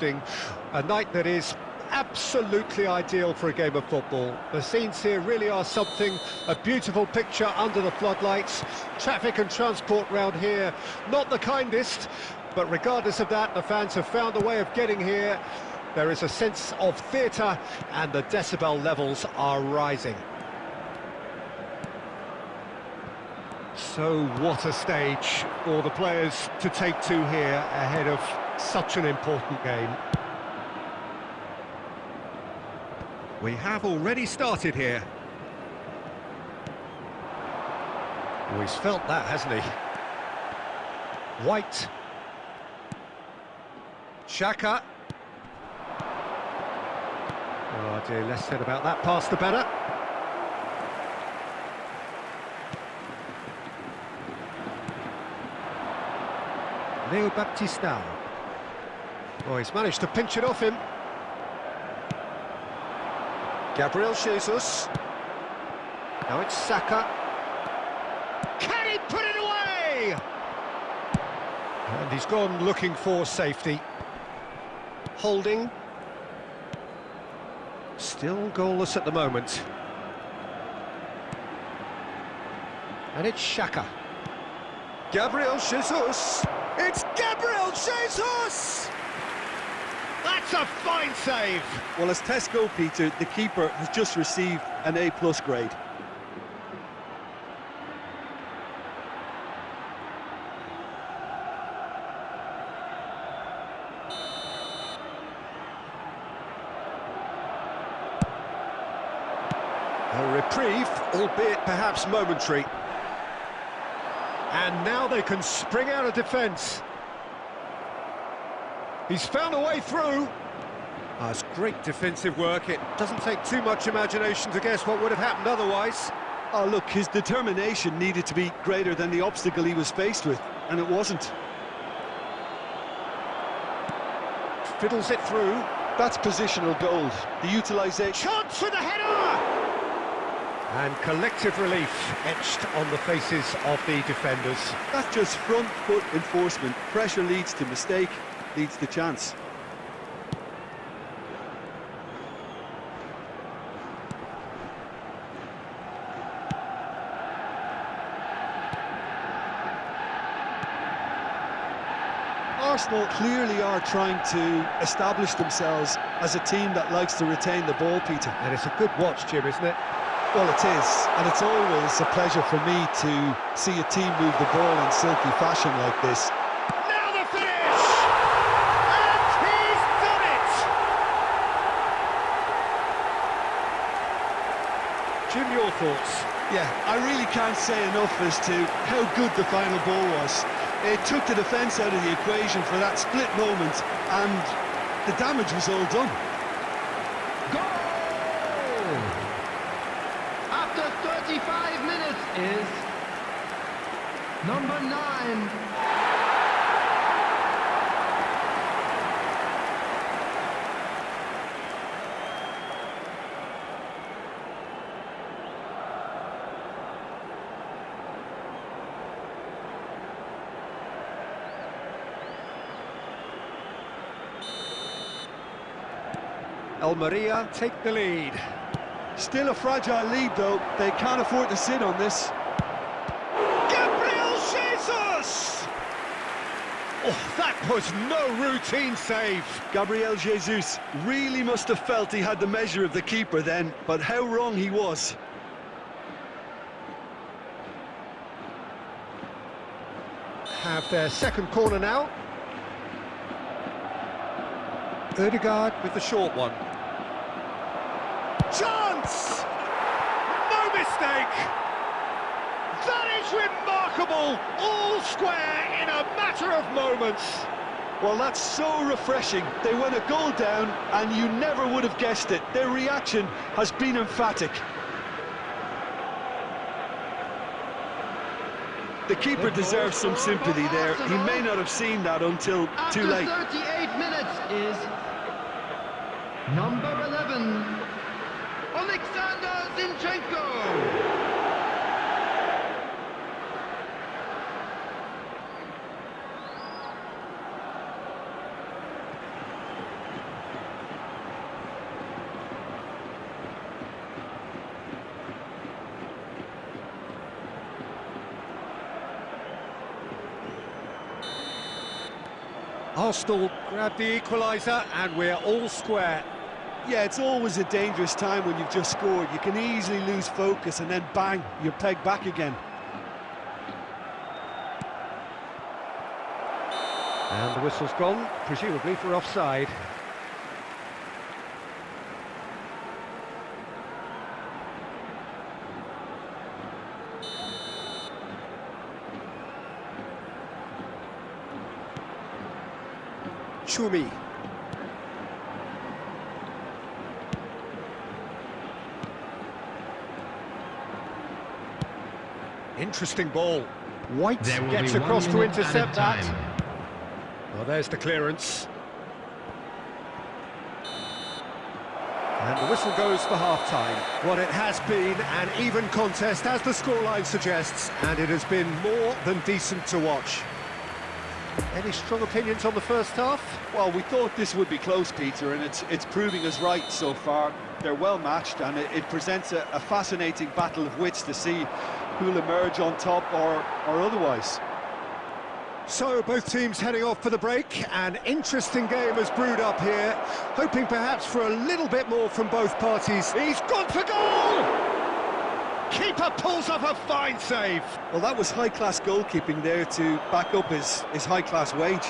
evening, a night that is absolutely ideal for a game of football. The scenes here really are something, a beautiful picture under the floodlights. Traffic and transport round here, not the kindest, but regardless of that, the fans have found a way of getting here. There is a sense of theatre and the decibel levels are rising. So what a stage for the players to take to here ahead of such an important game. We have already started here. Oh, he's felt that, hasn't he? White. Xhaka. Oh dear, less said about that pass the better. Leo Baptistao. Oh, he's managed to pinch it off him. Gabriel Jesus. Now it's Saka. Can he put it away? And he's gone looking for safety. Holding. Still goalless at the moment. And it's Xhaka. Gabriel Jesus. It's Gabriel Jesus! That's a fine save! Well, as Tesco, Peter, the keeper has just received an A-plus grade. A reprieve, albeit perhaps momentary. And now they can spring out of defence. He's found a way through. Ah, That's great defensive work. It doesn't take too much imagination to guess what would have happened otherwise. Oh, look, his determination needed to be greater than the obstacle he was faced with, and it wasn't. Fiddles it through. That's positional gold. The utilisation... Chance for the header! And collective relief etched on the faces of the defenders. That's just front foot enforcement. Pressure leads to mistake, leads the chance. Arsenal clearly are trying to establish themselves as a team that likes to retain the ball, Peter. And it's a good watch, Jim, isn't it? Well, it is, and it's always a pleasure for me to see a team move the ball in silky fashion like this. Now the finish! And he's done it! Jim, your thoughts? Yeah, I really can't say enough as to how good the final ball was. It took the defence out of the equation for that split moment, and the damage was all done. Goal! After 35 minutes is number nine. Almeria take the lead. Still a fragile lead, though. They can't afford to sit on this. Gabriel Jesus! Oh, that was no routine save. Gabriel Jesus really must have felt he had the measure of the keeper then, but how wrong he was. Have their second corner now. Odegaard with the short one. Chance! No mistake! That is remarkable! All square in a matter of moments. Well, that's so refreshing. They went a goal down, and you never would have guessed it. Their reaction has been emphatic. The keeper deserves some sympathy there. He may not have seen that until too late. After 38 minutes is number 11, Alexander Zinchenko. Arsenal grab the equaliser and we're all square. Yeah, it's always a dangerous time when you've just scored. You can easily lose focus and then bang, you're pegged back again. And the whistle's gone, presumably for offside. Chumi. Interesting ball. White gets across to minute at a intercept that. time. Well, there's the clearance. And the whistle goes for half-time. What it has been an even contest, as the scoreline suggests, and it has been more than decent to watch. Any strong opinions on the first half? Well, we thought this would be close, Peter, and it's it's proving us right so far. They're well matched, and it, it presents a, a fascinating battle of wits to see who'll emerge on top or, or otherwise. So, both teams heading off for the break. An interesting game has brewed up here, hoping perhaps for a little bit more from both parties. He's gone for goal! Keeper pulls off a fine save. Well, that was high-class goalkeeping there to back up his, his high-class wage.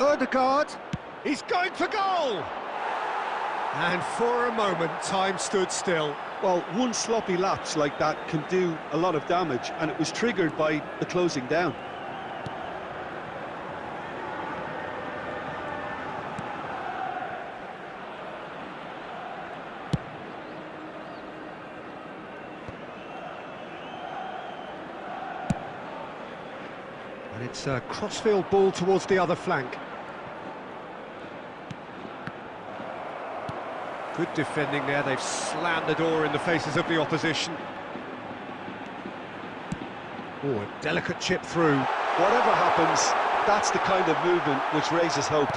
Odegaard, he's going for goal! And for a moment, time stood still. Well, one sloppy lapse like that can do a lot of damage, and it was triggered by the closing down. And it's a crossfield ball towards the other flank. Good defending there, they've slammed the door in the faces of the opposition. Oh, a delicate chip through. Whatever happens, that's the kind of movement which raises hope.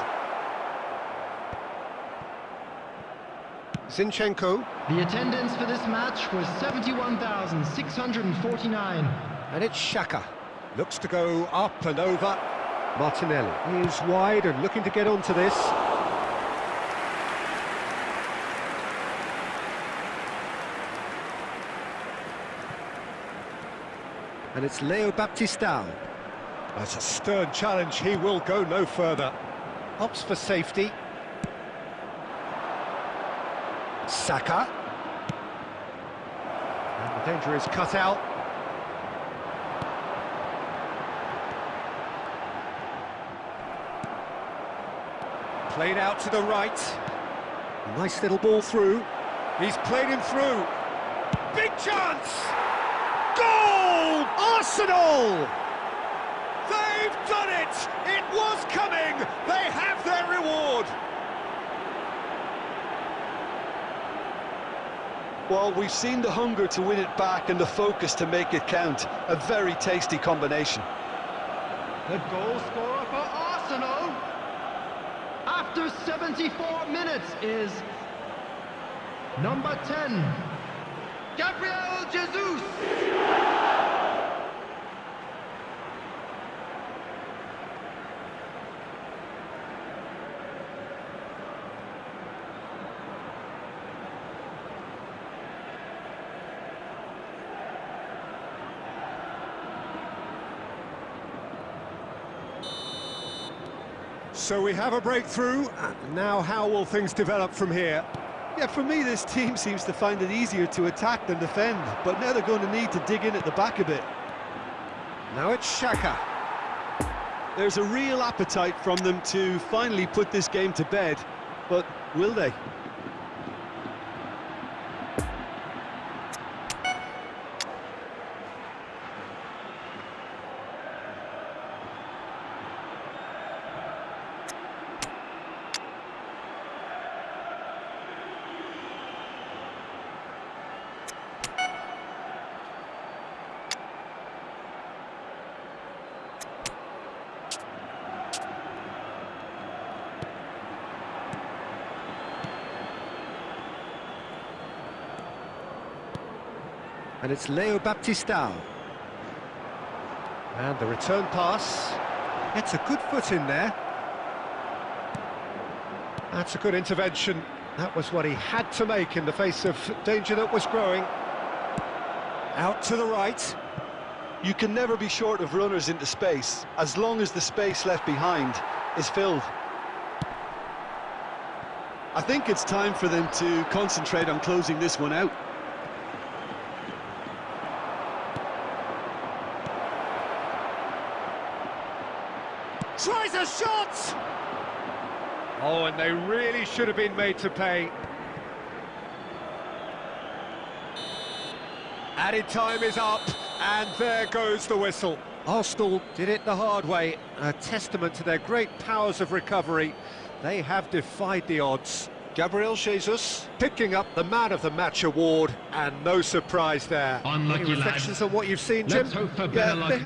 Zinchenko, The attendance for this match was 71,649. and it's Xhaka. Looks to go up and over. Martinelli is wide and looking to get onto this. And it's Leo Baptistao. That's a stern challenge, he will go no further. Opts for safety. Saka. And the danger is cut out. Played out to the right. Nice little ball through. He's played him through. Big chance! Goal! Arsenal! They've done it! It was coming! They have their reward! Well, we've seen the hunger to win it back and the focus to make it count. A very tasty combination. The goal scorer for Arsenal after 74 minutes is number 10, Gabriel Jesus. So we have a breakthrough. Now how will things develop from here? Yeah, for me, this team seems to find it easier to attack than defend, but now they're going to need to dig in at the back a bit. Now it's Xhaka. There's a real appetite from them to finally put this game to bed, but will they? And it's Leo Baptistao. And the return pass. Gets a good foot in there. That's a good intervention. That was what he had to make in the face of danger that was growing. Out to the right. You can never be short of runners into space, as long as the space left behind is filled. I think it's time for them to concentrate on closing this one out. Oh, and they really should have been made to pay. Added time is up, and there goes the whistle. Arsenal did it the hard way, a testament to their great powers of recovery. They have defied the odds. Gabriel Jesus picking up the Man of the Match award, and no surprise there. Unlucky Any lad. reflections on what you've seen, Jim? Let's hope for better luck